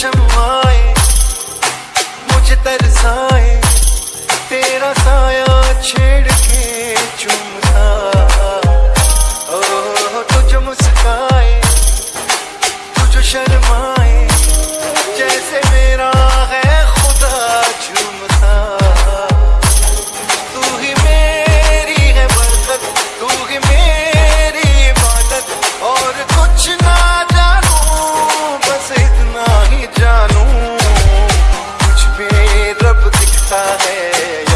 शमाए मुझे तरसाए तेरा साया छेड़ के चूमता ओ तुझ मुस्काए तुझ शर्माए है